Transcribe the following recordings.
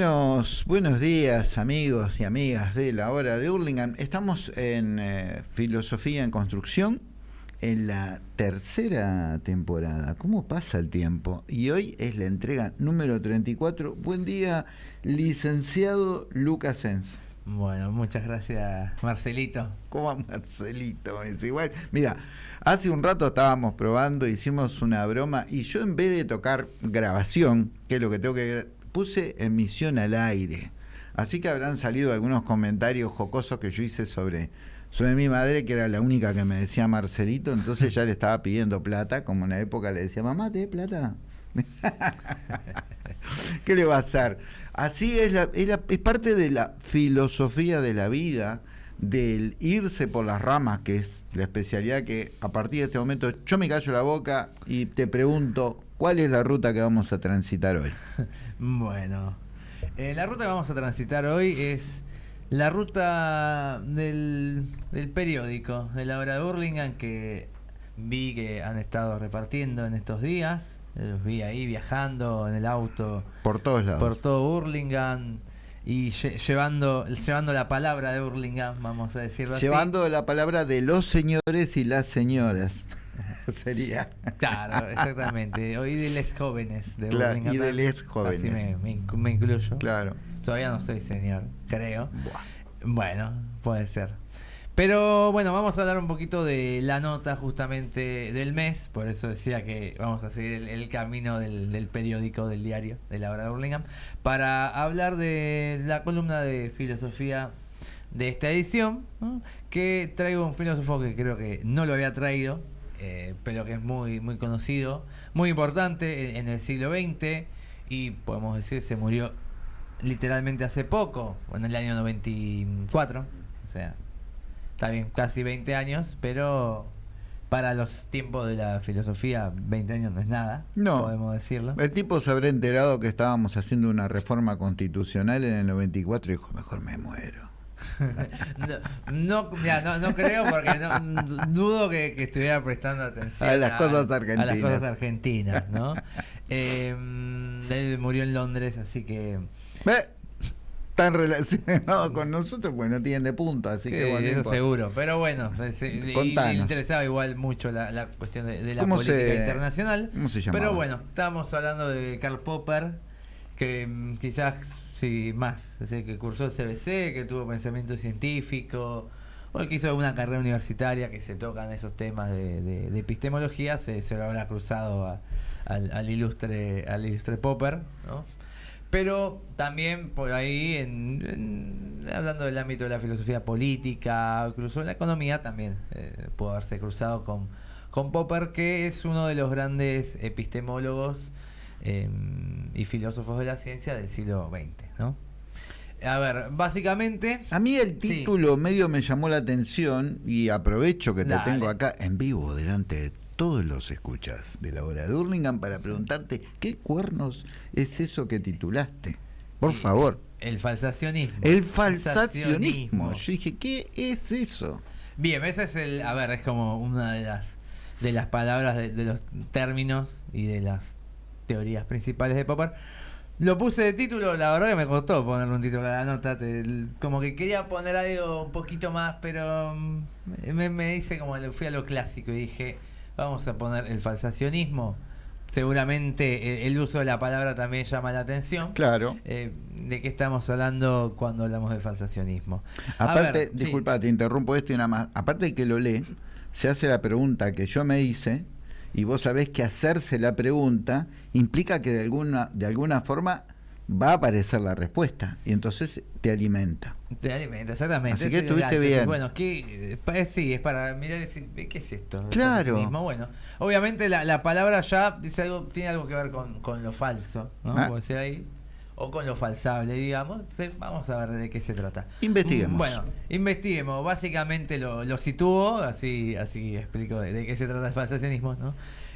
Buenos, buenos días amigos y amigas de la hora de Hurlingham. Estamos en eh, Filosofía en Construcción en la tercera temporada. ¿Cómo pasa el tiempo? Y hoy es la entrega número 34. Buen día, licenciado Lucas Sens. Bueno, muchas gracias, Marcelito. ¿Cómo Marcelito? Es igual. Mira, hace un rato estábamos probando, hicimos una broma y yo en vez de tocar grabación, que es lo que tengo que puse emisión al aire. Así que habrán salido algunos comentarios jocosos que yo hice sobre, sobre mi madre, que era la única que me decía Marcelito, entonces ya le estaba pidiendo plata, como en la época le decía, mamá, ¿te plata? ¿Qué le va a hacer? Así es, la, es, parte de la filosofía de la vida, del irse por las ramas, que es la especialidad que a partir de este momento yo me callo la boca y te pregunto, ¿cuál es la ruta que vamos a transitar hoy? Bueno, eh, la ruta que vamos a transitar hoy es la ruta del, periódico de la hora de Burlingame que vi que han estado repartiendo en estos días. Los vi ahí viajando en el auto. Por todos lados. Por todo Burlingame y llevando, llevando la palabra de Burlingame, vamos a decirlo así. Llevando la palabra de los señores y las señoras. sería. Claro, exactamente. Y de les jóvenes de claro, Y de les jóvenes. Así me, incluyo. Claro. Todavía no soy señor, creo. Bueno, puede ser. Pero bueno, vamos a hablar un poquito de la nota justamente del mes, por eso decía que vamos a seguir el, camino del, periódico, del diario, de la hora de Burlingame, para hablar de la columna de filosofía de esta edición, que traigo un filósofo que creo que no lo había traído, eh, pero que es muy, muy conocido, muy importante en, el siglo XX y podemos decir se murió literalmente hace poco, en el año 94, o sea, está bien, casi 20 años, pero para los tiempos de la filosofía, 20 años no es nada, no, podemos decirlo. El tipo se habrá enterado que estábamos haciendo una reforma constitucional en el 94 y dijo, mejor me muero. No, no, no, creo porque dudo que, estuviera prestando atención a las cosas argentinas. A las cosas argentinas, ¿no? Em, él murió en Londres, así que... Tan relacionado con nosotros, pues no tienen de punto, así que bueno. Eso seguro, pero bueno, le interesaba igual mucho la, cuestión de, la política internacional. ¿Cómo se Pero bueno, estábamos hablando de Karl Popper, que mm, quizás Sí, más. Es que cursó el CBC, que tuvo pensamiento científico, o que hizo alguna carrera universitaria que se tocan esos temas de, epistemología, se, se, lo habrá cruzado al, ilustre, al ilustre Popper, ¿no? Pero también por ahí, en, hablando del ámbito de la filosofía política, incluso en la economía, también eh, pudo haberse cruzado con, con Popper, que es uno de los grandes epistemólogos Em, y filósofos de la ciencia del siglo XX, ¿no? A ver, básicamente... A mí el título medio me llamó la atención y aprovecho que te tengo acá en vivo delante de todos los escuchas de la hora de Hurlingham para preguntarte qué cuernos es eso que titulaste. Por favor. El falsacionismo. El falsacionismo. Yo dije, ¿qué es eso? Bien, ese es el... A ver, es como una de las, de las palabras, de los términos y de las teorías principales de Popper. Lo puse de título, la verdad que me costó ponerle un título a la nota. como que quería poner algo un poquito más, pero mm, me, me dice como lo fui a lo clásico y dije, vamos a poner el falsacionismo. Seguramente el, uso de la palabra también llama la atención. Claro. Eh, ¿De qué estamos hablando cuando hablamos de falsacionismo? Aparte, disculpa, te interrumpo esto y nada más. Aparte de que lo lee, se hace la pregunta que yo me hice y vos sabés que hacerse la pregunta implica que de alguna, de alguna forma va a aparecer la respuesta y entonces te alimenta. Te alimenta, exactamente. Así que estuviste bien. Bueno, ¿qué, sí, es para mirar y decir, ¿qué es esto? Claro. Bueno, obviamente la, la, palabra ya dice algo, tiene algo que ver con, con lo falso, ¿no? Ah. ahí o con lo falsable, digamos. Vamos a ver de qué se trata. Investiguemos. Bueno, investiguemos. Básicamente lo, lo sitúo, así, así explico de, qué se trata el falsacionismo. ¿no?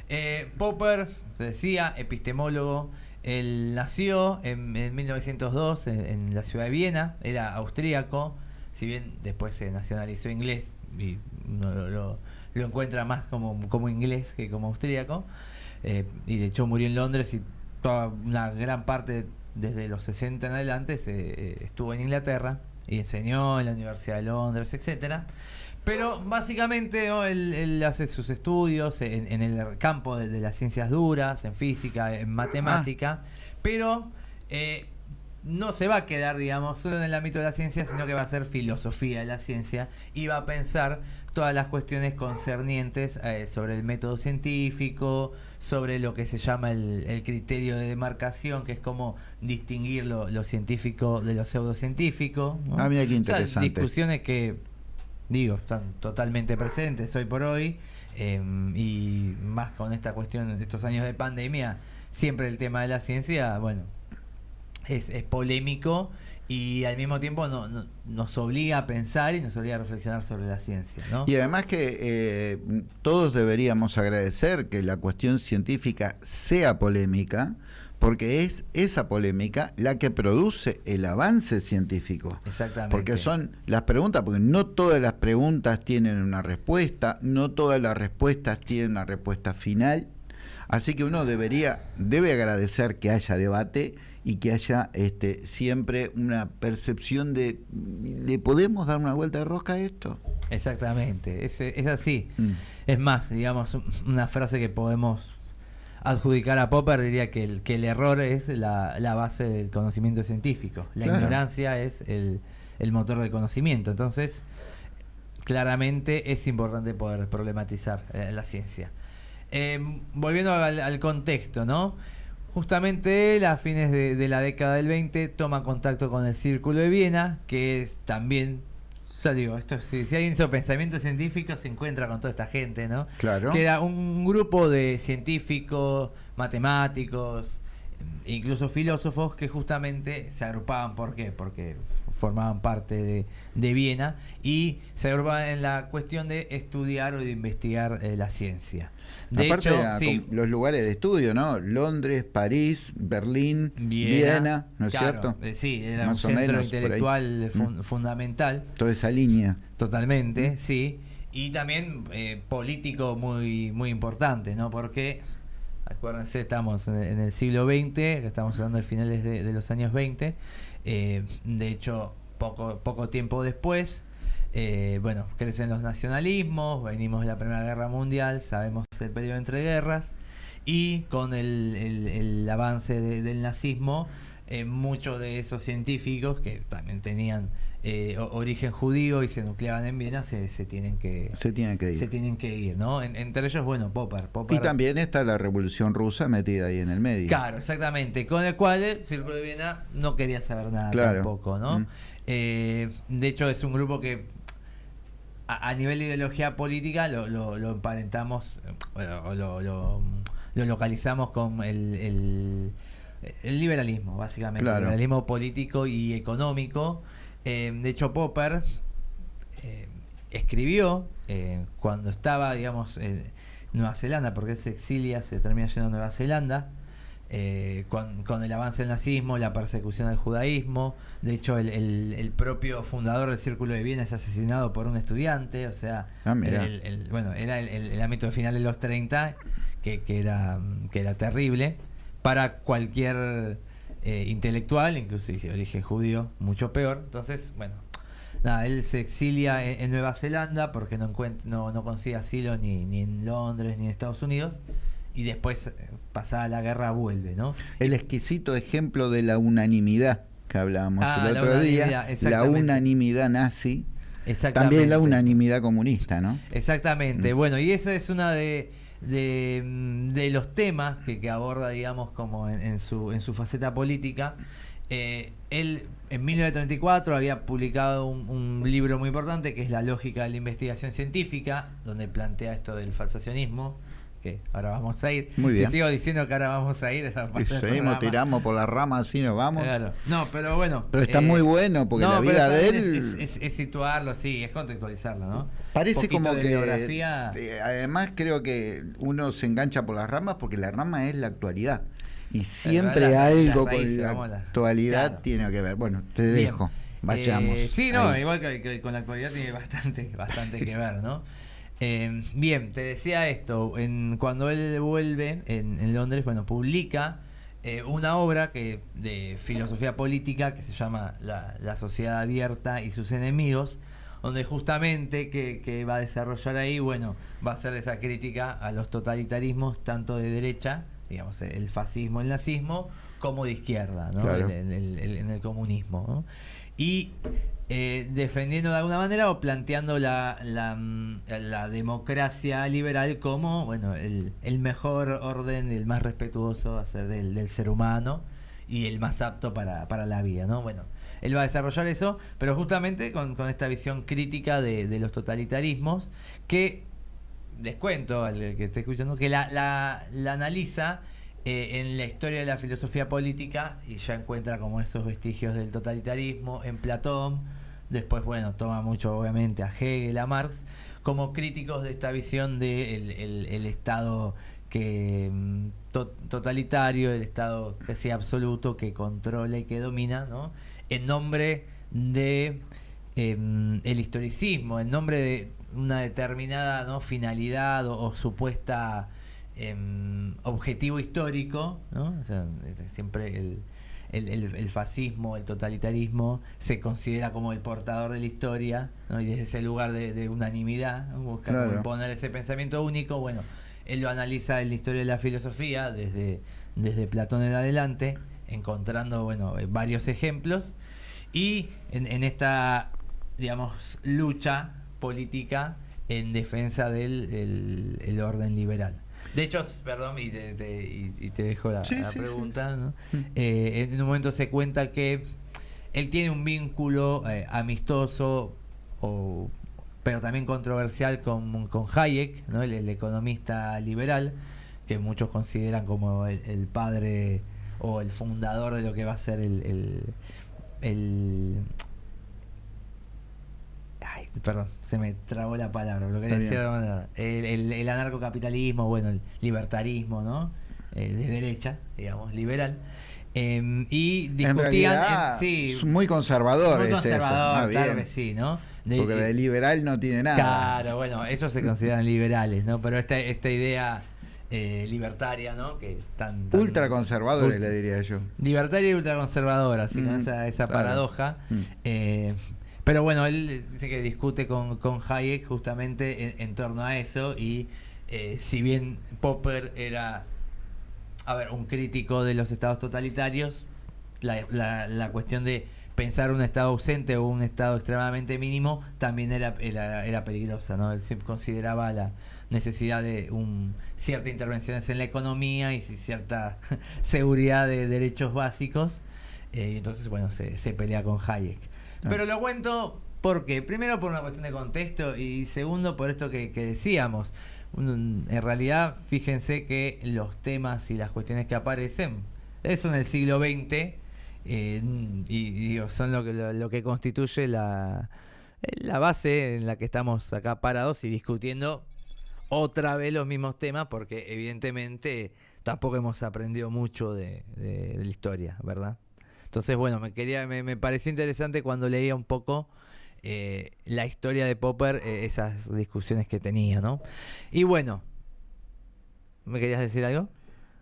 Eh, Popper, se decía, epistemólogo, él nació en, 1902 en, la ciudad de Viena, era austríaco, si bien después se nacionalizó inglés y uno lo, encuentra más como, como inglés que como austríaco. Eh, y de hecho murió en Londres y toda una gran parte desde los 60 en adelante se, eh, estuvo en Inglaterra y enseñó en la Universidad de Londres, etcétera. Pero básicamente ¿no? él, él hace sus estudios en, en el campo de, de las ciencias duras, en física, en matemática, pero eh, no se va a quedar, digamos, solo en el ámbito de la ciencia, sino que va a ser filosofía de la ciencia y va a pensar todas las cuestiones concernientes eh, sobre el método científico, sobre lo que se llama el, el criterio de demarcación, que es como distinguir lo, lo científico de lo pseudocientífico. ¿no? Ah, mira qué O sea, interesante. discusiones que, digo, están totalmente presentes hoy por hoy, eh, y más con esta cuestión de estos años de pandemia, siempre el tema de la ciencia, bueno, es, es polémico y al mismo tiempo no- no- nos obliga a pensar y nos obliga a reflexionar sobre la ciencia, ¿no? Y además que eh, todos deberíamos agradecer que la cuestión científica sea polémica, porque es esa polémica la que produce el avance científico. Exactamente. Porque son las preguntas, porque no todas las preguntas tienen una respuesta, no todas las respuestas tienen una respuesta final. Así que uno debería, debe agradecer que haya debate y que haya este, siempre una percepción de, ¿le podemos dar una vuelta de rosca a esto? Exactamente, es, es así. Mm. Es más, digamos, un- una frase que podemos adjudicar a Popper diría que el, que el error es la, la base del conocimiento científico. La Claro. ignorancia es el, el motor del conocimiento. Entonces, claramente es importante poder problematizar eh, la ciencia. Eh, volviendo al, al contexto, ¿no? Justamente él, a fines de, de la década del 20, toma contacto con el Círculo de Viena, que es también, ya digo, esto, si, si alguien hizo pensamiento científico, se encuentra con toda esta gente, ¿no? Claro. Que era un grupo de científicos, matemáticos, incluso filósofos que justamente se agrupaban, ¿por qué? Porque formaban parte de, de Viena y se agrupaban en la cuestión de estudiar o de investigar eh, la ciencia. De Aparte, hecho, a- sí, con los lugares de estudio, ¿no? Londres, París, Berlín, Viena, Viena, ¿no es claro, cierto? eh, sí, era Más un centro menos, intelectual fun- Mm. fundamental. Toda esa línea. Totalmente, sí. Y también eh, político muy, muy importante, ¿no? Porque, acuérdense, estamos en, en el siglo XX, estamos hablando de finales de, de los años 20. eh, de hecho, poco, poco tiempo después, eh, bueno, crecen los nacionalismos, venimos de la Primera Guerra Mundial, sabemos el periodo entre guerras, y con el, el- el avance de- del nazismo, eh, muchos de esos científicos que también tenían eh, origen judío y se nucleaban en Viena se, se tienen que Se tiene que ir. se tienen que ir, ¿no? En- entre ellos, bueno, Popper, Popper Y también está la revolución rusa metida ahí en el medio. Claro, exactamente. Con el cual el Círculo de Viena no quería saber nada Claro. tampoco, ¿no? Mm. Eh, de hecho, es un grupo que a, a nivel de ideología política lo, lo, lo emparentamos, eh, bueno, lo, lo, lo localizamos con el, el, el liberalismo, básicamente. Claro. El liberalismo político y económico. Eh, de hecho, Popper eh, escribió eh, cuando estaba, digamos, en Nueva Zelanda, porque él se exilia, se termina yendo a Nueva Zelanda, eh, con, con el avance del nazismo, la persecución del judaísmo. De hecho, el, el- el propio fundador del Círculo de Viena es asesinado por un estudiante. O sea, Ah, el- bueno, era el, ámbito final de los 30, que, que era, que era terrible para cualquier eh, intelectual, incluso si de origen judío, mucho peor. Entonces, bueno, nada, él se exilia en, en Nueva Zelanda porque no, no, no consigue asilo ni, ni en Londres ni en Estados Unidos. Y después, eh, pasada la guerra, vuelve, ¿no? El exquisito ejemplo de la unanimidad que hablábamos Ah, el la otro día. La unanimidad nazi. También la unanimidad comunista, ¿no? Exactamente. Mm. Bueno, y esa es una de, de, de los temas que, que aborda, digamos, como en, en su, en su faceta política. Eh, él en 1934 había publicado un, un libro muy importante que es La lógica de la investigación científica, donde plantea esto del falsacionismo, que ahora vamos a ir. Muy bien. Si sigo diciendo que ahora vamos a ir, Y seguimos, tiramos por las ramas así nos vamos. Claro. No, pero bueno. Pero está eh, muy bueno porque la vida de él Es, es- es situarlo, sí, es contextualizarlo, ¿no? parece como que biografía. además creo que uno se engancha por las ramas porque la rama es la actualidad. Y siempre la- algo raíces, con la la- actualidad claro. tiene que ver. Bueno, te Bien. dejo. Vayamos. Eh, sí, no, Ahí. igual que, que con la actualidad tiene bastante, bastante que ver, ¿no? Eh, bien, te decía esto, en, cuando él vuelve en, en Londres, bueno, publica eh, una obra que, de filosofía política que se llama la, la Sociedad Abierta y sus enemigos, donde justamente que, que, va a desarrollar ahí, bueno, va a hacer esa crítica a los totalitarismos, tanto de derecha, digamos, el fascismo, el nazismo, como de izquierda, ¿no? en, el, en, el, comunismo. ¿no? Y eh, defendiendo de alguna manera o planteando la, la, mm, la democracia liberal como bueno el, el, mejor orden, el más respetuoso del, del ser humano y el más apto para, para la vida, ¿no? Bueno, él va a desarrollar eso, pero justamente con, con esta visión crítica de, de, los totalitarismos, que les cuento al que esté escuchando, que la, la, la analiza eh, en la historia de la filosofía política y ya encuentra como esos vestigios del totalitarismo en Platón, después, bueno, toma mucho obviamente a Hegel, a Marx, como críticos de esta visión del de el, Estado que mm, to, totalitario, el Estado que sea absoluto, que controla y que domina, ¿no? en nombre de eh, el historicismo, en nombre de una determinada ¿no? finalidad o, o supuesta eh, objetivo histórico, ¿no? O sea, siempre el, el, el, el, fascismo, el totalitarismo, se considera como el portador de la historia, ¿no? y desde ese lugar de, de unanimidad, ¿no? buscar claro. imponer ese pensamiento único, bueno, él lo analiza en la historia de la filosofía, desde, desde Platón en adelante, encontrando, bueno, varios ejemplos, y en, en esta, digamos, lucha política en defensa del el, el orden liberal. De hecho, perdón, y te, te, y te dejo la, sí, la sí, pregunta, ¿no? eh, en un momento se cuenta que él tiene un vínculo eh, amistoso, o, pero también controversial con, con Hayek, ¿no? el, el, economista liberal, que muchos consideran como el, el, padre o el fundador de lo que va a ser el, el perdón, se me trabó la palabra. Lo que decía el, el, el, anarcocapitalismo, bueno, el libertarismo, ¿no? Eh, de derecha, digamos, liberal. Eh, y discutían. En sí, es muy conservador. Muy es conservador, eso. claro que sí, ¿no? De, Porque de liberal no tiene nada. Claro, bueno, esos se consideran liberales, ¿no? Pero esta, esta idea. Eh, libertaria, ¿no? Que tan, tan ultraconservadores ultra, le diría yo. Libertaria y ultraconservadora, así mm, con esa, esa claro. paradoja. Mm. Eh, pero bueno, él dice que discute con, con Hayek justamente en, en, torno a eso y eh, si bien Popper era, a ver, un crítico de los estados totalitarios, la, la, la cuestión de pensar un estado ausente o un estado extremadamente mínimo también era, era, era peligrosa, ¿no? Él siempre consideraba la necesidad de un, ciertas intervenciones en la economía y cierta seguridad de derechos básicos. Eh, y entonces, bueno, se, se pelea con Hayek. Ah. Pero lo cuento porque, primero por una cuestión de contexto y segundo por esto que, decíamos. en realidad, fíjense que los temas y las cuestiones que aparecen son el siglo XX eh, y, digo, son lo que, lo, que constituye la, base en la que estamos acá parados y discutiendo otra vez los mismos temas porque evidentemente tampoco hemos aprendido mucho de la historia, ¿verdad? Entonces, bueno, me quería, me, me pareció interesante cuando leía un poco eh, la historia de Popper, eh, esas discusiones que tenía, ¿no? Y bueno, ¿me querías decir algo?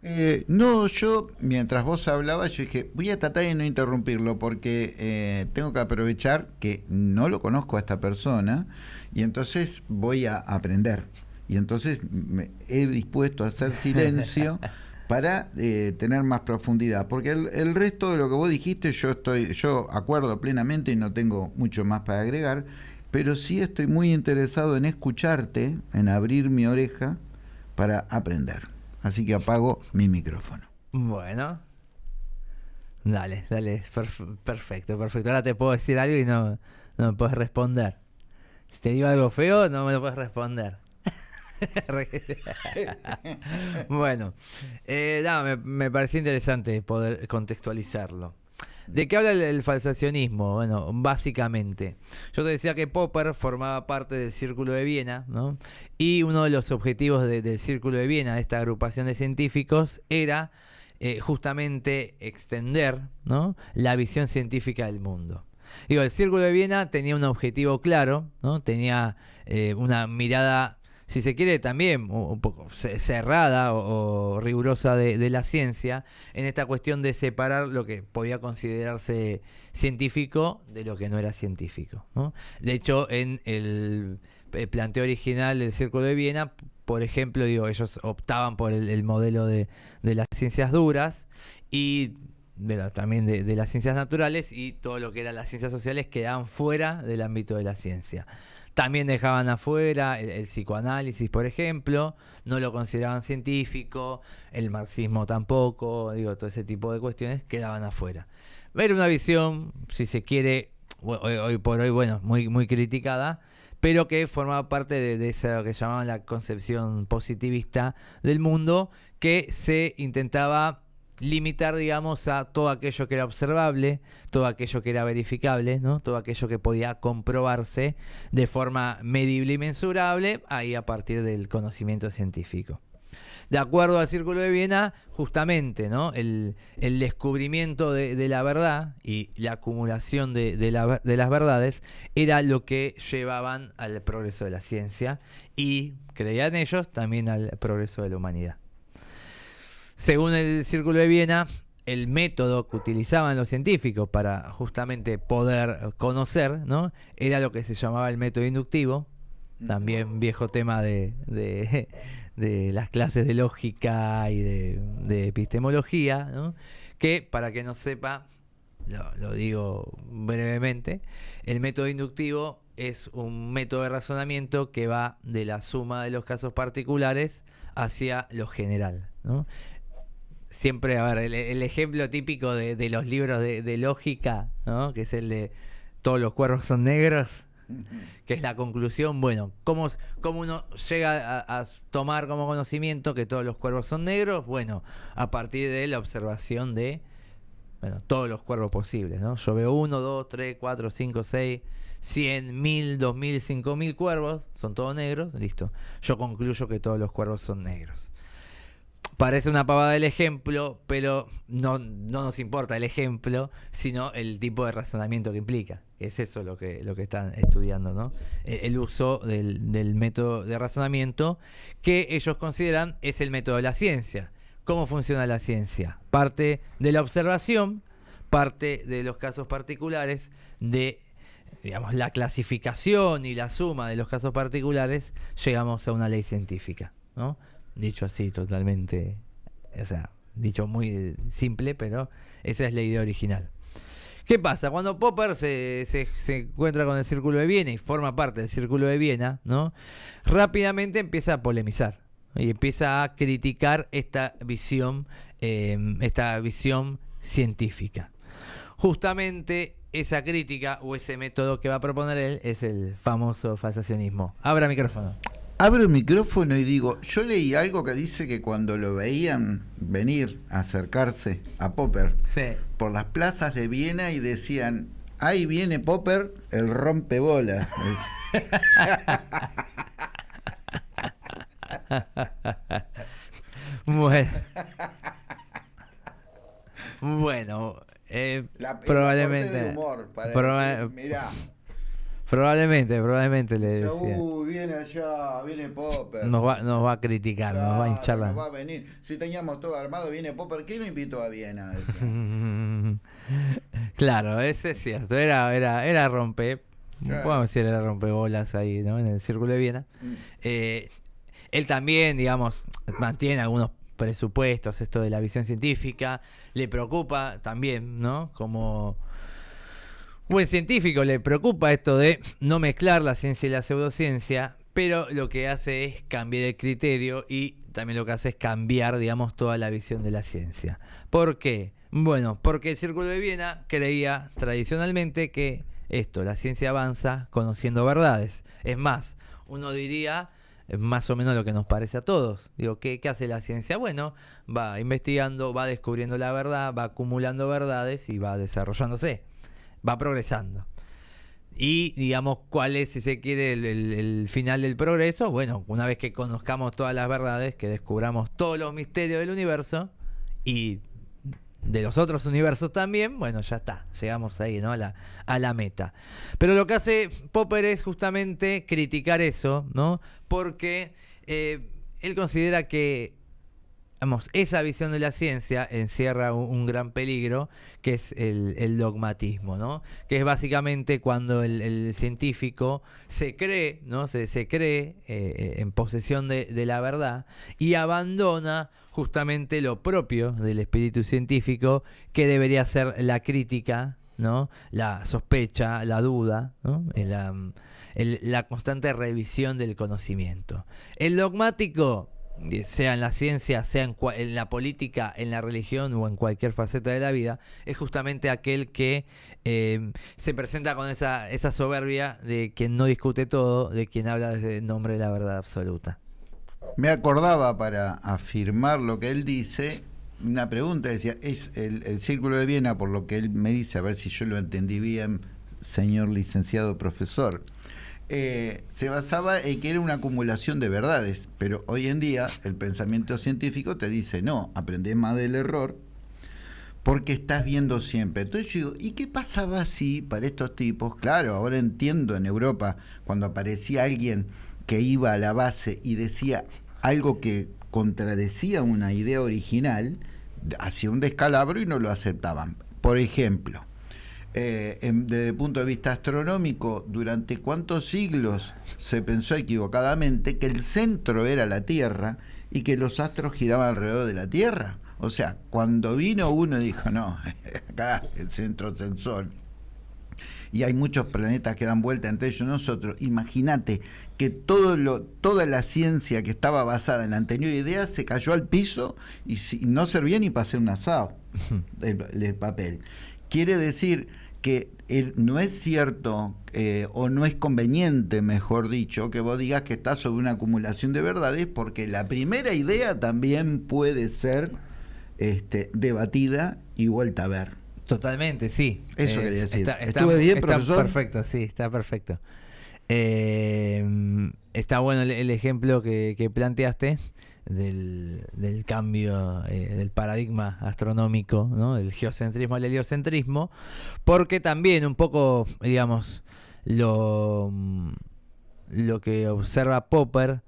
Eh, no, yo mientras vos hablabas, yo dije, voy a tratar de no interrumpirlo porque eh, tengo que aprovechar que no lo conozco a esta persona y entonces voy a aprender. Y entonces me he dispuesto a hacer silencio para eh, tener más profundidad, porque el, resto de lo que vos dijiste yo estoy, yo acuerdo plenamente y no tengo mucho más para agregar, pero sí estoy muy interesado en escucharte, en abrir mi oreja para aprender. Así que apago mi micrófono. Bueno. Dale, dale, perf perfecto, perfecto. Ahora te puedo decir algo y no, no me puedes responder. Si te digo algo feo, no me lo puedes responder. bueno, eh, me, me, pareció interesante poder contextualizarlo. ¿De qué habla el, falsacionismo? Bueno, básicamente, yo te decía que Popper formaba parte del Círculo de Viena, ¿no? Y uno de los objetivos de, del Círculo de Viena, de esta agrupación de científicos, era eh, justamente extender ¿no? la visión científica del mundo. Digo, el Círculo de Viena tenía un objetivo claro, ¿no? Tenía eh, una mirada si se quiere, también un poco cerrada o, rigurosa de, la ciencia en esta cuestión de separar lo que podía considerarse científico de lo que no era científico. De hecho, en el, planteo original del Círculo de Viena, por ejemplo, digo, ellos optaban por el, modelo de, las ciencias duras y también de, las ciencias naturales y todo lo que eran las ciencias sociales quedaban fuera del ámbito de la ciencia. También dejaban afuera el, psicoanálisis, por ejemplo, no lo consideraban científico, el marxismo tampoco, digo, todo ese tipo de cuestiones quedaban afuera. Ver una visión, si se quiere, hoy, por hoy, bueno, muy, muy criticada, pero que formaba parte de, de lo que llamaban la concepción positivista del mundo, que se intentaba limitar, digamos, a todo aquello que era observable, todo aquello que era verificable, ¿no? todo aquello que podía comprobarse de forma medible y mensurable, ahí a partir del conocimiento científico. De acuerdo al Círculo de Viena, justamente ¿no? el, descubrimiento de, la verdad y la acumulación de, de las verdades era lo que llevaban al progreso de la ciencia y, creían ellos, también al progreso de la humanidad. Según el Círculo de Viena, el método que utilizaban los científicos para justamente poder conocer, ¿no? Era lo que se llamaba el método inductivo, también viejo tema de, las clases de lógica y de, epistemología, ¿no? que para que no sepa, lo, lo, digo brevemente, el método inductivo es un método de razonamiento que va de la suma de los casos particulares hacia lo general. ¿no? Siempre, a ver, el, ejemplo típico de, los libros de, lógica, ¿no? que es el de todos los cuervos son negros, que es la conclusión, bueno, ¿cómo, cómo uno llega a, tomar como conocimiento que todos los cuervos son negros? Bueno, a partir de la observación de bueno, todos los cuervos posibles, ¿no? Yo veo uno, dos, tres, cuatro, cinco, seis, cien, mil, dos mil, cinco mil cuervos, son todos negros, listo. Yo concluyo que todos los cuervos son negros. Parece una pavada el ejemplo, pero no, no nos importa el ejemplo, sino el tipo de razonamiento que implica. Es eso lo que, lo que están estudiando, ¿no? E, el uso del, del método de razonamiento que ellos consideran es el método de la ciencia. ¿Cómo funciona la ciencia? Parte de la observación, parte de los casos particulares, de digamos, la clasificación y la suma de los casos particulares, llegamos a una ley científica. ¿no? Dicho así, totalmente. O sea, dicho muy simple, pero esa es la idea original. ¿Qué pasa? Cuando Popper se, se, encuentra con el Círculo de Viena y forma parte del Círculo de Viena, ¿no? Rápidamente empieza a polemizar y empieza a criticar esta visión, em, esta visión científica. Justamente esa crítica o ese método que va a proponer él es el famoso falsacionismo. Abra micrófono abro el micrófono y digo, yo leí algo que dice que cuando lo veían venir, acercarse a Popper por las plazas de Viena y decían, ahí viene Popper, el rompebola. bueno. Bueno, eh, probablemente. Humor Probablemente, probablemente le decía. Uy, viene allá, viene Popper. Nos va, nos va a criticar, nos va a hinchar Nos va a venir. Si teníamos todo armado, viene Popper. ¿Quién lo invitó a Viena? claro, ese es cierto. Era, era, era rompe. Podemos decir, era rompebolas ahí, ¿no? En el círculo de Viena. Mm. Eh, él también, digamos, mantiene algunos presupuestos, esto de la visión científica. Le preocupa también, ¿no? Como buen científico le preocupa esto de no mezclar la ciencia y la pseudociencia, pero lo que hace es cambiar el criterio y también lo que hace es cambiar, digamos, toda la visión de la ciencia. ¿Por qué? Bueno, porque el Círculo de Viena creía tradicionalmente que esto, la ciencia avanza conociendo verdades. Es más, uno diría más o menos lo que nos parece a todos. Digo, ¿qué, ¿qué, hace la ciencia? Bueno, va investigando, va descubriendo la verdad, va acumulando verdades y va desarrollándose va progresando. Y digamos, ¿cuál es, si se quiere, el, final del progreso? Bueno, una vez que conozcamos todas las verdades, que descubramos todos los misterios del universo y de los otros universos también, bueno, ya está, llegamos ahí, ¿no? A la, a la meta. Pero lo que hace Popper es justamente criticar eso, ¿no? Porque eh, él considera que Esa visión de la ciencia encierra un, gran peligro, que es el, dogmatismo, ¿no? Que es básicamente cuando el, científico se cree, ¿no? Se, cree eh, en posesión de, la verdad y abandona justamente lo propio del espíritu científico, que debería ser la crítica, ¿no? La sospecha, la duda, ¿no? La constante revisión del conocimiento. El dogmático sea en la ciencia, sea en, la política, en la religión o en cualquier faceta de la vida, es justamente aquel que eh, se presenta con esa, soberbia de quien no discute todo, de quien habla desde el nombre de la verdad absoluta. Me acordaba para afirmar lo que él dice, una pregunta, decía, es el Círculo de Viena, por lo que él me dice, a ver si yo lo entendí bien, señor licenciado profesor eh, se basaba en que era una acumulación de verdades, pero hoy en día el pensamiento científico te dice, no, aprendes más del error porque estás viendo siempre. Entonces yo digo, ¿y qué pasaba si para estos tipos, claro, ahora entiendo en Europa, cuando aparecía alguien que iba a la base y decía algo que contradecía una idea original, hacía un descalabro y no lo aceptaban. Por ejemplo, eh, desde el punto de vista astronómico, durante cuántos siglos se pensó equivocadamente que el centro era la Tierra y que los astros giraban alrededor de la Tierra. O sea, cuando vino uno dijo, no, acá el centro es el Sol. Y hay muchos planetas que dan vuelta entre ellos nosotros. Imagínate que todo lo, toda la ciencia que estaba basada en la anterior idea se cayó al piso y, no servía ni para hacer un asado el papel. Quiere decir que no es cierto eh, o no es conveniente, mejor dicho, que vos digas que estás sobre una acumulación de verdades, porque la primera idea también puede ser este, debatida y vuelta a ver. Totalmente, sí. Eso eh, quería decir. Está, ¿Estuve bien, está perfecto, sí, está perfecto. Eh, está bueno el, ejemplo que, que planteaste del, del cambio eh, del paradigma astronómico, ¿no? del geocentrismo al heliocentrismo, porque también un poco, digamos, lo, lo que observa Popper,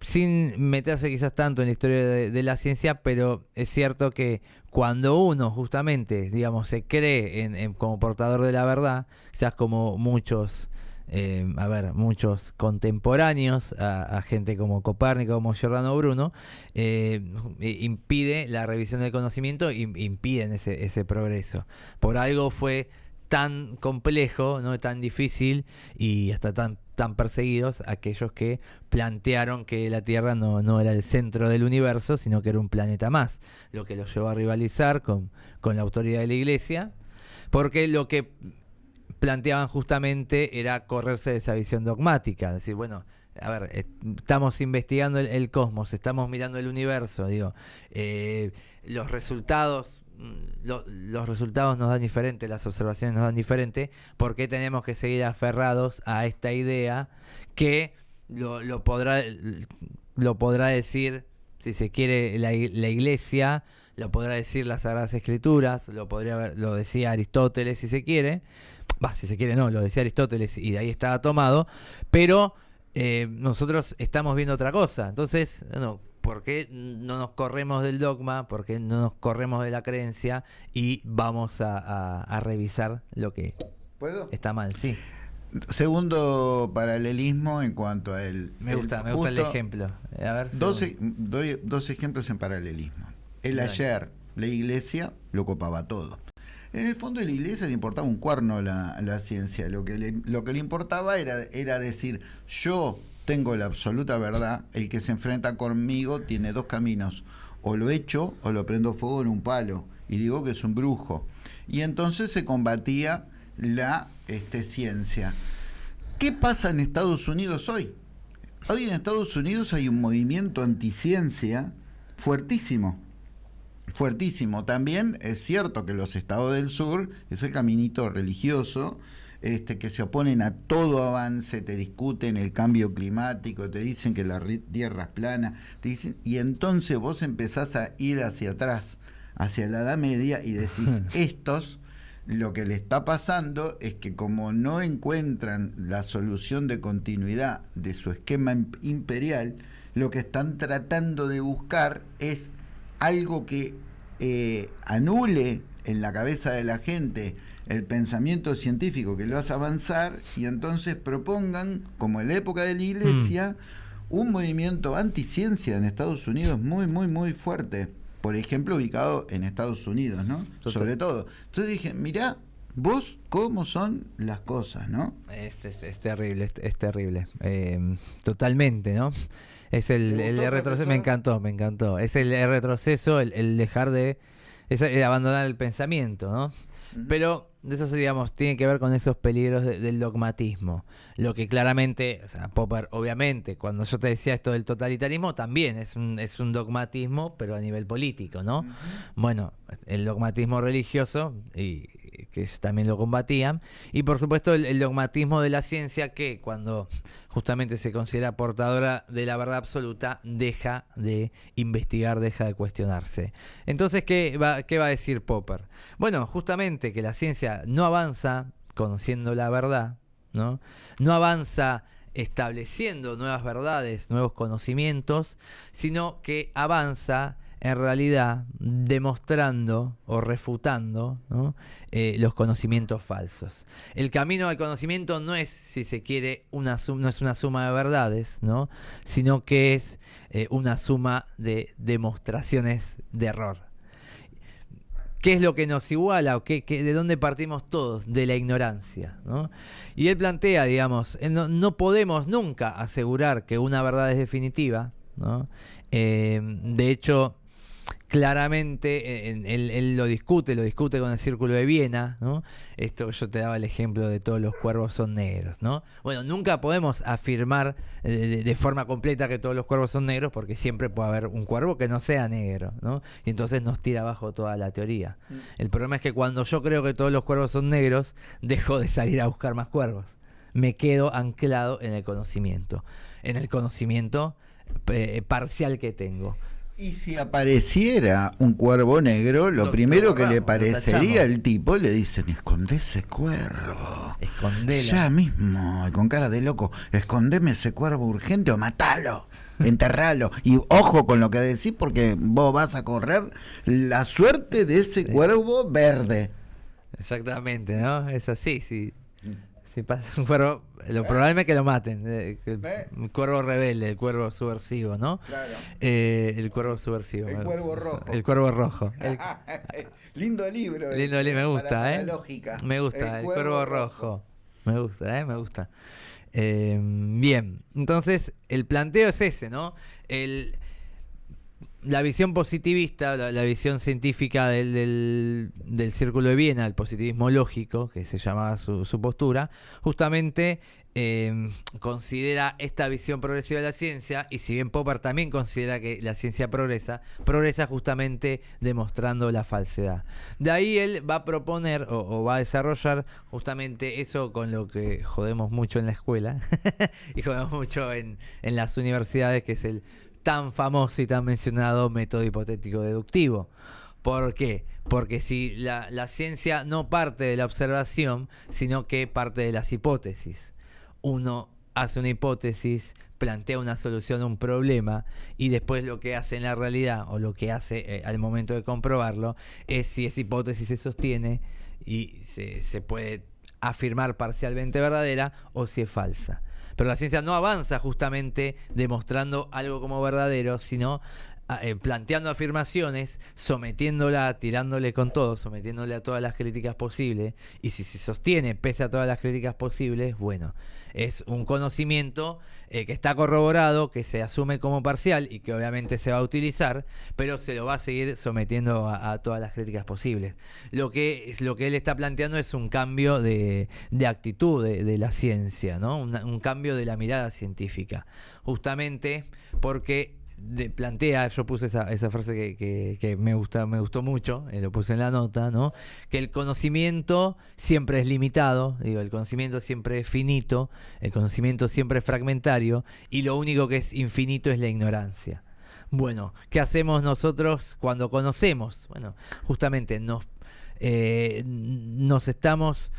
sin meterse quizás tanto en la historia de, la ciencia, pero es cierto que cuando uno justamente, digamos, se cree en, como portador de la verdad, quizás como muchos eh, a ver, muchos contemporáneos a, gente como Copérnico, como Giordano Bruno, eh, impide la revisión del conocimiento y impiden ese, progreso. Por algo fue tan complejo, no tan difícil y hasta tan perseguidos aquellos que plantearon que la Tierra no, era el centro del universo, sino que era un planeta más, lo que los llevó a rivalizar con la autoridad de la Iglesia, porque lo que planteaban justamente era correrse de esa visión dogmática, decir, bueno, a ver, estamos investigando el, cosmos, estamos mirando el universo, digo, eh, los resultados, mm, los resultados nos dan diferente, las observaciones nos dan diferente, ¿por qué tenemos que seguir aferrados a esta idea que lo, podrá, lo podrá decir, si se quiere, la, la iglesia, lo podrá decir las Sagradas Escrituras, lo podría lo decía Aristóteles si se quiere, si se quiere no, lo decía Aristóteles y de ahí estaba tomado, pero eh, nosotros estamos viendo otra cosa. Entonces, no, ¿por qué no nos corremos del dogma? ¿Por qué no nos corremos de la creencia y vamos a, revisar lo que está mal? Sí. Segundo paralelismo en cuanto a él. Me gusta, me gusta el ejemplo. A ver, dos, e, doy dos ejemplos en paralelismo. El ayer, la iglesia lo copaba todo. En el fondo de la iglesia le importaba un cuerno la, la ciencia. Lo que, le, lo que le importaba era, era decir, yo tengo la absoluta verdad, el que se enfrenta conmigo tiene dos caminos, o lo echo o lo prendo fuego en un palo, y digo que es un brujo. Y entonces se combatía la este, ciencia. ¿Qué pasa en Estados Unidos hoy? Hoy en Estados Unidos hay un movimiento anticiencia fuertísimo fuertísimo. También es cierto que los estados del sur es el caminito religioso, este, que se oponen a todo avance, te discuten el cambio climático, te dicen que la tierra es plana, te dicen, y entonces vos empezás a ir hacia atrás, hacia la Edad Media y decís, estos lo que le está pasando es que como no encuentran la solución de continuidad de su esquema imperial, lo que están tratando de buscar es algo que eh, anule en la cabeza de la gente el pensamiento científico que lo hace avanzar y entonces propongan, como en la época de la iglesia, mm. un movimiento anticiencia en Estados Unidos muy, muy, muy fuerte por ejemplo, ubicado en Estados Unidos, ¿no? Sobre todo. Entonces dije, mirá, vos cómo son las cosas, ¿no? Es, es, terrible, es, terrible. Eh, totalmente, ¿no? Es el, retroceso, me encantó, me encantó. Es el, retroceso, el, dejar de, el abandonar el pensamiento, ¿no? Pero de eso, digamos, tiene que ver con esos peligros del dogmatismo. Lo que claramente, o sea, Popper, obviamente, cuando yo te decía esto del totalitarismo, también es un, es un dogmatismo, pero a nivel político, ¿no? Bueno, el dogmatismo religioso, y que también lo combatían, y por supuesto el, dogmatismo de la ciencia que cuando justamente se considera portadora de la verdad absoluta, deja de investigar, deja de cuestionarse. Entonces, ¿qué va, qué va a decir Popper? Bueno, justamente que la ciencia no avanza conociendo la verdad, ¿no? No avanza estableciendo nuevas verdades, nuevos conocimientos, sino que avanza en realidad demostrando o refutando eh, los conocimientos falsos. El camino al conocimiento no es, si se quiere, una no es una suma de verdades, ¿no? sino que es eh, una suma de demostraciones de error. ¿Qué es lo que nos iguala o qué, de dónde partimos todos? De la ignorancia. Y él plantea, digamos, eh, no, no, podemos nunca asegurar que una verdad es definitiva. de hecho, claramente él, lo discute, lo discute con el Círculo de Viena, ¿no? Esto yo te daba el ejemplo de todos los cuervos son negros, ¿no? Bueno, nunca podemos afirmar eh, de, forma completa que todos los cuervos son negros porque siempre puede haber un cuervo que no sea negro, ¿no? Y entonces nos tira abajo toda la teoría. Mm. El problema es que cuando yo creo que todos los cuervos son negros, dejo de salir a buscar más cuervos. Me quedo anclado en el conocimiento, en el conocimiento eh, parcial que tengo. Y si apareciera un cuervo negro, lo, primero que le parecería al tipo, le dicen, esconde ese cuervo. Escondelo. Ya mismo, y con cara de loco, escondeme ese cuervo urgente o matalo, enterralo. Y ojo con lo que decís, porque vos vas a correr la suerte de ese cuervo verde. Exactamente, ¿no? Es así, sí. Si pasa un cuervo, lo probable es que lo maten. Eh, el, cuervo rebelde, el cuervo subversivo, ¿no? Claro. Eh, el cuervo subversivo. El cuervo rojo. El cuervo rojo. Lindo libro. Lindo libro, me gusta, ¿eh? lógica. Me gusta, el, cuervo, rojo. Me gusta, ¿eh? Me gusta. Eh, bien, entonces el planteo es ese, ¿no? El, la visión positivista, la, visión científica del, del, Círculo de Viena, el positivismo lógico, que se llamaba su, postura, justamente em, considera esta visión progresiva de la ciencia, y si bien Popper también considera que la ciencia progresa, progresa justamente demostrando la falsedad. De ahí él va a proponer o, va a desarrollar justamente eso con lo que jodemos mucho en la escuela y jodemos mucho en, en las universidades, que es el tan famoso y tan mencionado método hipotético deductivo. ¿Por qué? Porque si la, ciencia no parte de la observación, sino que parte de las hipótesis. Uno hace una hipótesis, plantea una solución a un problema y después lo que hace en la realidad o lo que hace eh, al momento de comprobarlo es si esa hipótesis se sostiene y se, se puede afirmar parcialmente verdadera o si es falsa. Pero la ciencia no avanza justamente demostrando algo como verdadero, sino eh, planteando afirmaciones, sometiéndola, tirándole con todo, sometiéndole a todas las críticas posibles. Y si se sostiene pese a todas las críticas posibles, bueno, es un conocimiento eh, que está corroborado, que se asume como parcial y que obviamente se va a utilizar, pero se lo va a seguir sometiendo a, todas las críticas posibles. Lo que, lo que él está planteando es un cambio de, actitud de, la ciencia, ¿no? un cambio de la mirada científica, justamente porque plantea, yo puse esa, esa frase que, me gusta, me gustó mucho, eh, lo puse en la nota, ¿no? Que el conocimiento siempre es limitado, digo, el conocimiento siempre es finito, el conocimiento siempre es fragmentario, y lo único que es infinito es la ignorancia. Bueno, ¿qué hacemos nosotros cuando conocemos? Bueno, justamente nos, eh, nos estamos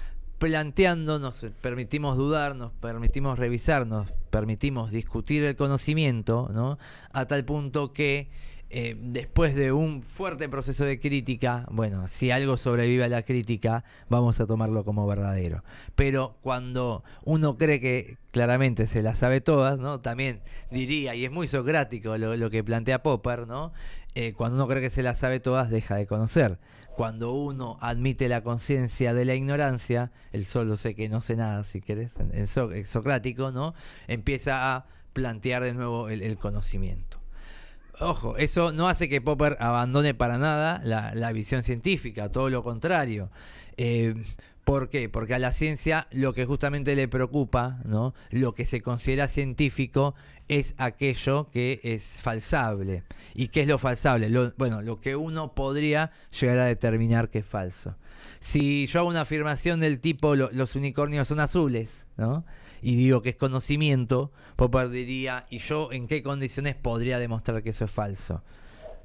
planteando, nos permitimos dudar, nos permitimos revisar, nos permitimos discutir el conocimiento, ¿no? A tal punto que eh, después de un fuerte proceso de crítica, bueno, si algo sobrevive a la crítica, vamos a tomarlo como verdadero. Pero cuando uno cree que claramente se las sabe todas, ¿no? También diría, y es muy socrático lo, que plantea Popper, ¿no? Eh, cuando uno cree que se las sabe todas, deja de conocer. Cuando uno admite la conciencia de la ignorancia, el solo sé que no sé nada, si querés, en, socrático, ¿no? Empieza a plantear de nuevo el conocimiento. Ojo, eso no hace que Popper abandone para nada la, visión científica, todo lo contrario. Eh, ¿Por qué? Porque a la ciencia lo que justamente le preocupa, ¿no? lo que se considera científico, es aquello que es falsable. ¿Y qué es lo falsable? bueno, lo que uno podría llegar a determinar que es falso. Si yo hago una afirmación del tipo los unicornios son azules, ¿no? y digo que es conocimiento, Popper diría, ¿y yo en qué condiciones podría demostrar que eso es falso?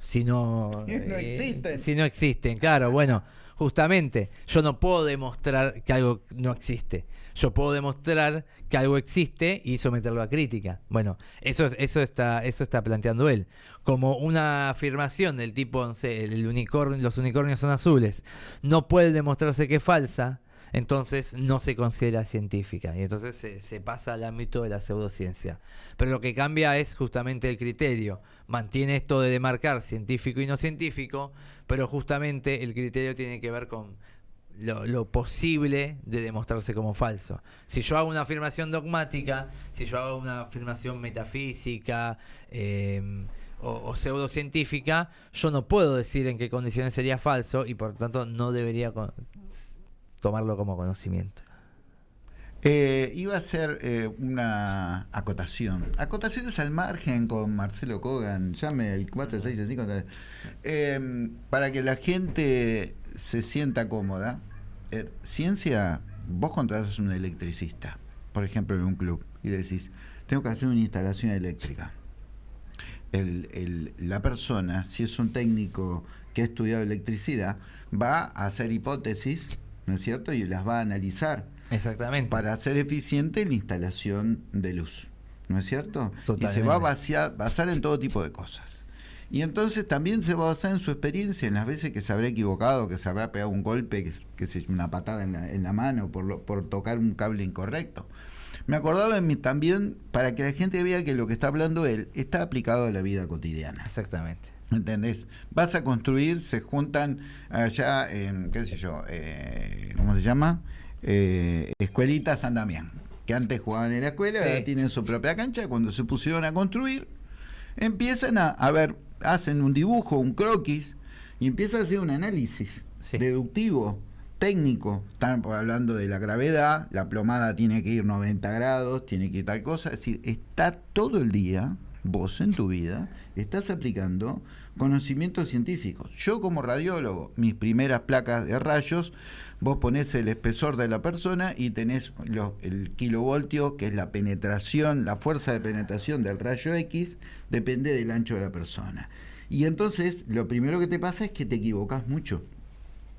Si no, no eh, existen. Si no existen, claro, bueno, justamente, yo no puedo demostrar que algo no existe. Yo puedo demostrar que algo existe y someterlo a crítica. Bueno, eso, eso, está, eso está planteando él. Como una afirmación del tipo, no sé, el unicornio, los unicornios son azules, no puede demostrarse que es falsa, entonces no se considera científica y entonces se, pasa al ámbito de la pseudociencia. Pero lo que cambia es justamente el criterio. Mantiene esto de demarcar científico y no científico, pero justamente el criterio tiene que ver con lo, posible de demostrarse como falso. Si yo hago una afirmación dogmática, si yo hago una afirmación metafísica, eh, o, pseudocientífica, yo no puedo decir en qué condiciones sería falso y por tanto no debería tomarlo como conocimiento. Eh, iba a ser eh, una acotación. Acotaciones al margen con Marcelo Kogan. Llame el 465. Eh, para que la gente se sienta cómoda. Eh, ciencia, vos contratas a un electricista, por ejemplo, en un club, y decís, tengo que hacer una instalación eléctrica. la persona, si es un técnico que ha estudiado electricidad, va a hacer hipótesis ¿no es cierto? Y las va a analizar. Exactamente. Para hacer eficiente la instalación de luz, ¿no es cierto? Y se va a basar en todo tipo de cosas. Y entonces también se va a basar en su experiencia, en las veces que se habrá equivocado, que se habrá pegado un golpe, que, que se una patada en la, en la mano por, por tocar un cable incorrecto. Me acordaba en mí también, para que la gente vea que lo que está hablando él está aplicado a la vida cotidiana. Exactamente. ¿Entendés? Vas a construir, se juntan allá en, qué sé yo, eh, ¿cómo se llama? Eh, Escuelita San Damián, que antes jugaban en la escuela, ahora tienen su propia cancha, cuando se pusieron a construir, empiezan a, a ver, hacen un dibujo, un croquis, y empiezan a hacer un análisis deductivo, técnico. Están hablando de la gravedad, la plomada tiene que ir 90 grados, tiene que ir tal cosa, es decir, está todo el día vos en tu vida estás aplicando conocimientos científicos. Yo como radiólogo, mis primeras placas de rayos, vos ponés el espesor de la persona y tenés el kilovoltio, que es la penetración, la fuerza de penetración del rayo X, depende del ancho de la persona. Y entonces lo primero que te pasa es que te equivocas mucho.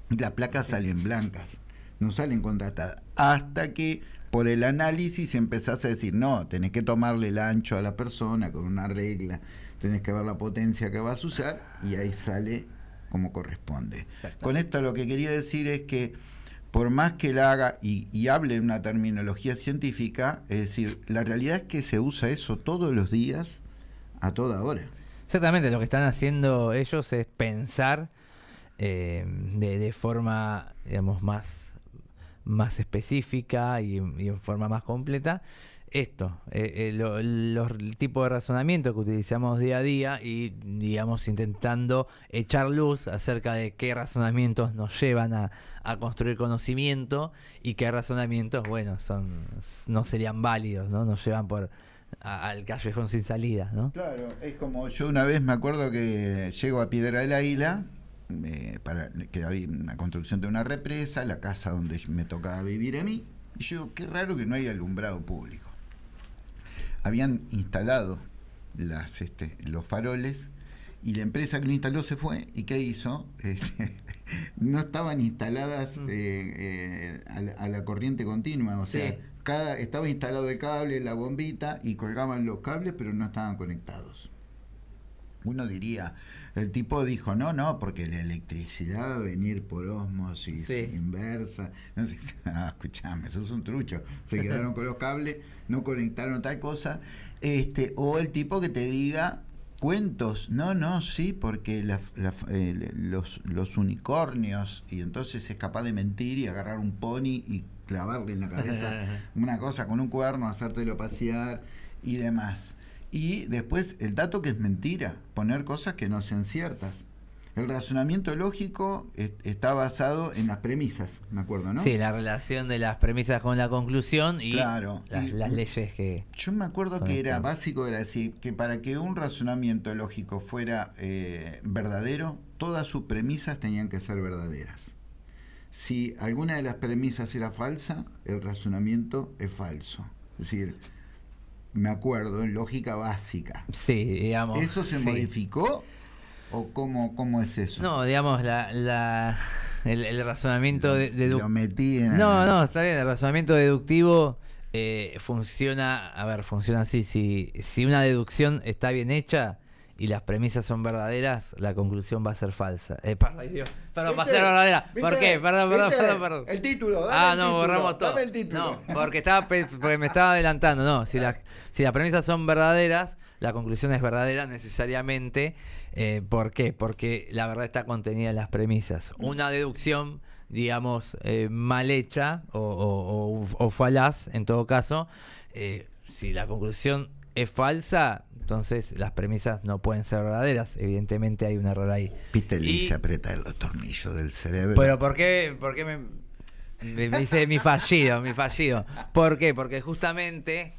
Las placas salen blancas, no salen contratadas. Hasta que por el análisis empezás a decir, no, tenés que tomarle el ancho a la persona con una regla, tenés que ver la potencia que vas a usar y ahí sale como corresponde. Con esto lo que quería decir es que por más que la haga y, y hable una terminología científica, es decir, la realidad es que se usa eso todos los días, a toda hora. Exactamente, lo que están haciendo ellos es pensar eh, de, de forma, digamos, más más específica y, en forma más completa esto, eh, eh, los tipos de razonamiento que utilizamos día a día y, digamos, intentando echar luz acerca de qué razonamientos nos llevan a, construir conocimiento y qué razonamientos, bueno, son no serían válidos, ¿no? Nos llevan por al callejón sin salida, ¿no? Claro, es como yo una vez me acuerdo que llego a Piedra del Águila para que había una construcción de una represa, la casa donde me tocaba vivir a mí. Y yo, qué raro que no hay alumbrado público. Habían instalado las, este, los faroles y la empresa que lo instaló se fue y ¿qué hizo? Este, no estaban instaladas Mm. eh, eh, a, la, a la corriente continua, o sea, Sí. cada, estaba instalado el cable, la bombita y colgaban los cables pero no estaban conectados. Uno diría, el tipo dijo, no, no, porque la electricidad va a venir por osmosis Sí. inversa. No sé, ah, escuchame, eso es un trucho. Se quedaron con los cables, no conectaron tal cosa. Este, o el tipo que te diga cuentos, no, no, sí, porque la- la- eh, los, los unicornios, y entonces es capaz de mentir y agarrar un pony y clavarle en la cabeza una cosa con un cuerno, hacértelo pasear y demás. Y después el dato que es mentira, poner cosas que no sean ciertas. El razonamiento lógico es- está basado en las premisas, me acuerdo, ¿no? Sí, la relación de las premisas con la conclusión y Claro, las, y- las leyes que... Yo me acuerdo que era básico, era decir, que para que un razonamiento lógico fuera eh, verdadero, todas sus premisas tenían que ser verdaderas. Si alguna de las premisas era falsa, el razonamiento es falso. Es decir, me acuerdo, en lógica básica. Sí, digamos... ¿Eso se sí. modificó? ¿O cómo, cómo es eso? No, digamos, la, la, el, el razonamiento de, dedu- Lo metí en... No, no, está bien. El razonamiento deductivo eh, funciona. A ver, funciona así. Si, si una deducción está bien hecha y las premisas son verdaderas, la conclusión va a ser falsa. Eh, perdón, ay, Dios. Perdón, va a ser ¿Viste? verdadera. ¿Por ¿Viste? qué? Perdón, perdón, ¿Viste? perdón, perdón. El título, dame Ah, el no, título, borramos todo. dame el título. No, porque, estaba, porque me estaba adelantando. No, si, las si las premisas son verdaderas, la conclusión es verdadera necesariamente. Eh, ¿Por qué? Porque la verdad está contenida en las premisas. Una deducción, digamos, eh, mal hecha o, o- o- o falaz, en todo caso, eh, si la conclusión es falsa, entonces las premisas no pueden ser verdaderas. Evidentemente hay un error ahí. Y- hice apretar los tornillos del cerebro. pero ¿por qué, por qué me, dice mi fallido, mi fallido? ¿Por qué? Porque justamente,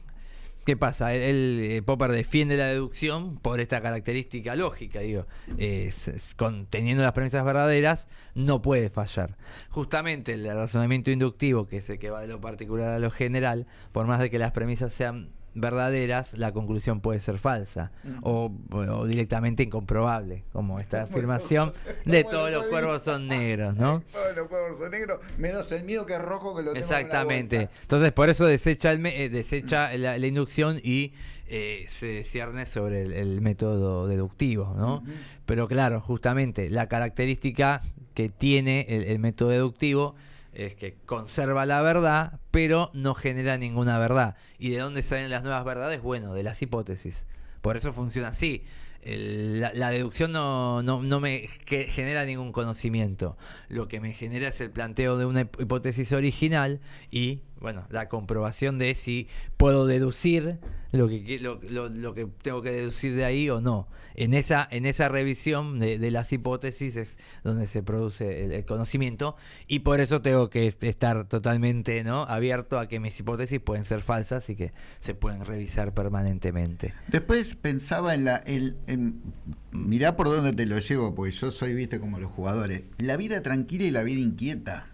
¿qué pasa? El, el, eh, Popper defiende la deducción por esta característica lógica, digo, eh, con, teniendo las premisas verdaderas, no puede fallar. Justamente el razonamiento inductivo, que es el que va de lo particular a lo general, por más de que las premisas sean verdaderas, la conclusión puede ser falsa o, o directamente incomprobable, como esta afirmación de todos lo los cuervos son negros, ¿no? Todos los huevos son negros, menos el mío que es rojo que lo tengo en la Exactamente. bolsa. Entonces, por eso desecha, el eh, desecha la, la inducción y eh, se cierne sobre el, el método deductivo, ¿no? Pero claro, justamente la característica que tiene el, el método deductivo es que conserva la verdad, pero no genera ninguna verdad. ¿Y de dónde salen las nuevas verdades? Bueno, de las hipótesis. Por eso funciona así. La, la deducción no, no, no me que- genera ningún conocimiento. Lo que me genera es el planteo de una hip- hipótesis original y, bueno, la comprobación de si puedo deducir lo que, lo, lo- lo que tengo que deducir de ahí o no. En esa, en esa revisión de, de las hipótesis es donde se produce el, conocimiento y por eso tengo que estar totalmente ¿no? abierto a que mis hipótesis pueden ser falsas y que se pueden revisar permanentemente. Después pensaba en la. el- en- mirá por dónde te lo llevo, porque yo soy, viste, como los jugadores. La vida tranquila y la vida inquieta.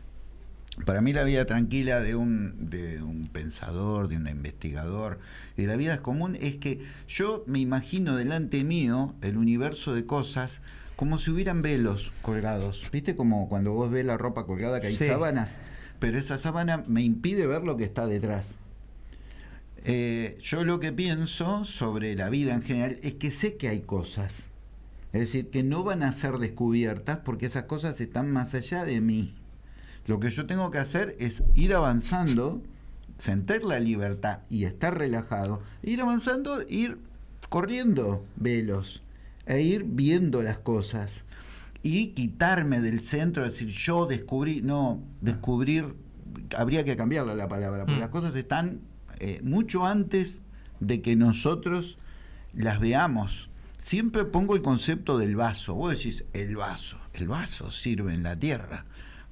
Para mí la vida tranquila de un, de un pensador, de un investigador, y la vida común es que yo me imagino delante mío el universo de cosas como si hubieran velos colgados. ¿Viste? Como cuando vos ves la ropa colgada que hay Sí. sábanas, pero esa sábana me impide ver lo que está detrás. Eh, yo lo que pienso sobre la vida en general es que sé que hay cosas. Es decir, que no van a ser descubiertas porque esas cosas están más allá de mí. Lo que yo tengo que hacer es ir avanzando, sentir la libertad y estar relajado. Ir avanzando, ir corriendo velos e ir viendo las cosas. Y quitarme del centro, decir yo descubrí, no, descubrir, habría que cambiarle la palabra, porque Mm. las cosas están eh, mucho antes de que nosotros las veamos. Siempre pongo el concepto del vaso. Vos decís, el vaso. El vaso sirve en la Tierra.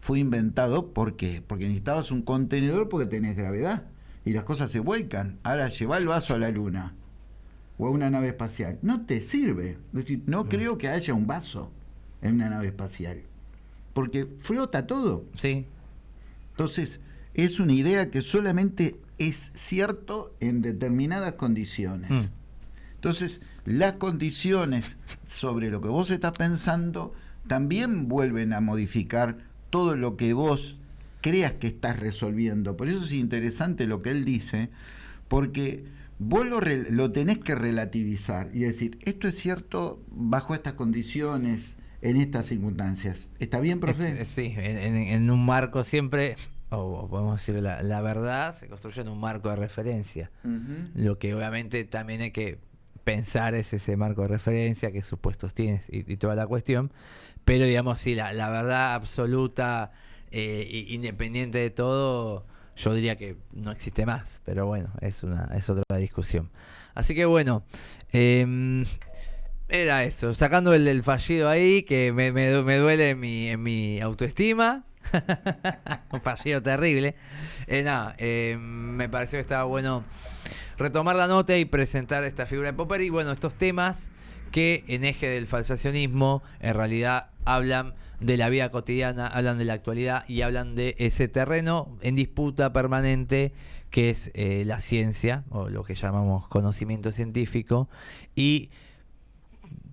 Fue inventado ¿por qué? porque necesitabas un contenedor porque tenés gravedad y las cosas se vuelcan. Ahora lleva el vaso a la luna o a una nave espacial. No te sirve. Es decir, no creo que haya un vaso en una nave espacial. Porque flota todo. Sí, Entonces, es una idea que solamente es cierto en determinadas condiciones. Mm. Entonces, las condiciones sobre lo que vos estás pensando también vuelven a modificar todo lo que vos creas que estás resolviendo. Por eso es interesante lo que él dice, porque vos lo, tenés que relativizar y decir, esto es cierto bajo estas condiciones, en estas circunstancias. ¿Está bien, profe? Sí, en, un marco siempre, o podemos decir, la, verdad se construye en un marco de referencia. Lo que obviamente también hay que pensar es ese marco de referencia, qué supuestos tienes y, toda la cuestión. Pero digamos, sí, la, verdad absoluta, eh, independiente de todo, yo diría que no existe más. Pero bueno, es, una, es otra discusión. Así que bueno, eh, era eso, sacando el, fallido ahí, que me, duele en mi, en mi autoestima. Un fallido terrible. Eh, nada, eh, me pareció que estaba bueno retomar la nota y presentar esta figura de Popper y bueno, estos temas que en eje del falsacionismo en realidad hablan de la vida cotidiana, hablan de la actualidad y hablan de ese terreno en disputa permanente que es eh, la ciencia o lo que llamamos conocimiento científico. Y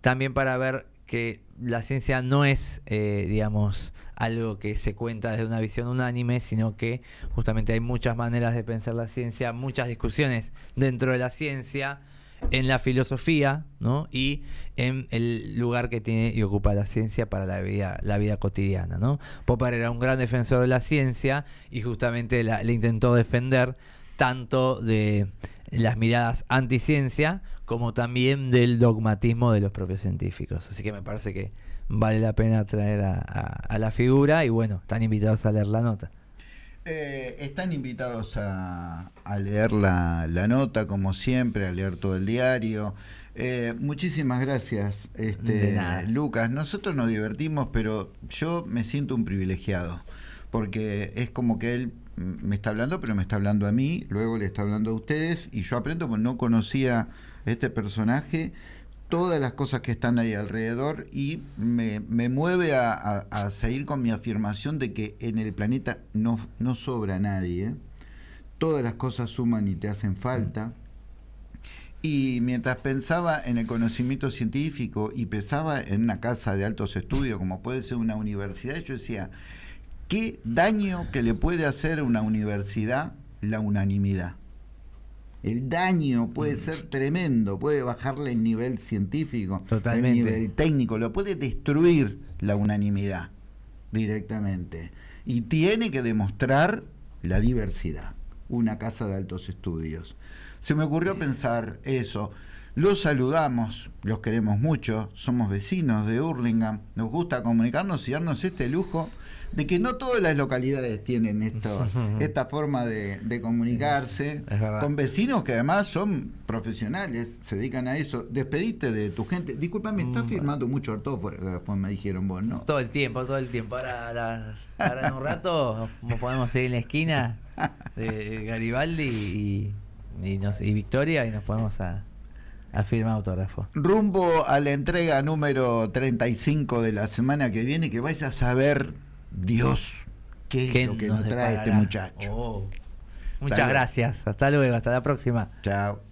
también para ver que la ciencia no es, eh, digamos, algo que se cuenta desde una visión unánime, sino que justamente hay muchas maneras de pensar la ciencia, muchas discusiones dentro de la ciencia, en la filosofía, ¿no? Y en el lugar que tiene y ocupa la ciencia para la vida, la vida cotidiana, ¿no? Popper era un gran defensor de la ciencia y justamente le intentó defender tanto de las miradas anticiencia como también del dogmatismo de los propios científicos. Así que me parece que vale la pena traer a, la figura y bueno, están invitados a leer la nota. Eh, están invitados a, leer la, nota, como siempre, a leer todo el diario. Eh, muchísimas gracias, este, Lucas. Nosotros nos divertimos, pero yo me siento un privilegiado, porque es como que él me está hablando, pero me está hablando a mí, luego le está hablando a ustedes, y yo aprendo porque no conocía este personaje, todas las cosas que están ahí alrededor y me, mueve a, seguir con mi afirmación de que en el planeta no, no sobra nadie. ¿eh? Todas las cosas suman y te hacen falta. Y mientras pensaba en el conocimiento científico y pensaba en una casa de altos estudios, como puede ser una universidad, yo decía, ¿qué daño que le puede hacer a una universidad la unanimidad? El daño puede mm. ser tremendo, puede bajarle el nivel científico, el nivel técnico, lo puede destruir la unanimidad directamente. Y tiene que demostrar la diversidad, una casa de altos estudios. Se me ocurrió pensar eso. Los saludamos, los queremos mucho, somos vecinos de Hurlingham, nos gusta comunicarnos y darnos este lujo de que no todas las localidades tienen esto, esta forma de, comunicarse con vecinos que además son profesionales, se dedican a eso. Despedite de tu gente. Disculpame, estás mm. firmando mucho ortógrafo, me dijeron vos, ¿no? Todo el tiempo, todo el tiempo. Ahora, en un rato podemos ir en la esquina de Garibaldi y, y, Victoria y nos podemos a, a firmar autógrafo. Rumbo a la entrega número 35 de la semana que viene, que vais a saber Dios, ¿qué, es lo que nos, trae este muchacho? Oh. Muchas gracias. Hasta luego. Hasta la próxima. Chao.